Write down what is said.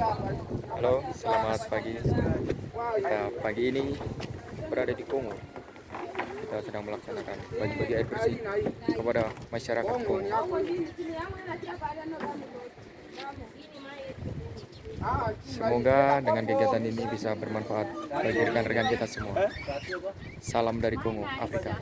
Halo, selamat pagi. Kita pagi ini berada di Kongo. Kita sedang melaksanakan bagi-bagi air bersih kepada masyarakat Kongo. Semoga dengan kegiatan ini bisa bermanfaat bagi rekan-rekan kita semua. Salam dari Kongo, Afrika.